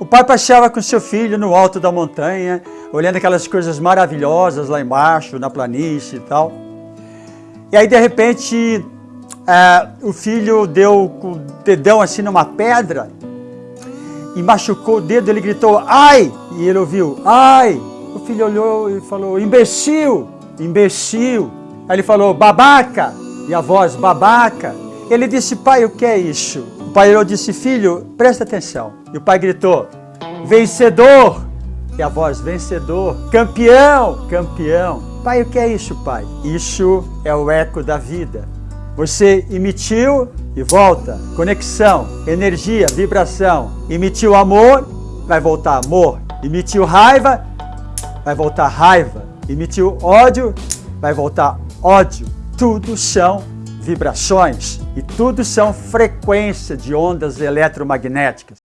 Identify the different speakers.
Speaker 1: O pai passeava com seu filho no alto da montanha, olhando aquelas coisas maravilhosas lá embaixo, na planície e tal. E aí, de repente, é, o filho deu com o dedão assim numa pedra e machucou o dedo, ele gritou, ai! E ele ouviu, ai! O filho olhou e falou, imbecil, imbecil. Aí ele falou, babaca! E a voz, babaca! Ele disse, pai, o que é isso? O pai olhou e disse, filho, presta atenção. E o pai gritou, vencedor! E a voz, vencedor, campeão, campeão. Pai, o que é isso, pai? Isso é o eco da vida. Você emitiu e volta. Conexão, energia, vibração. Emitiu amor, vai voltar amor. Emitiu raiva, vai voltar raiva. Emitiu ódio, vai voltar ódio. Tudo são vibrações e tudo são frequência de ondas eletromagnéticas.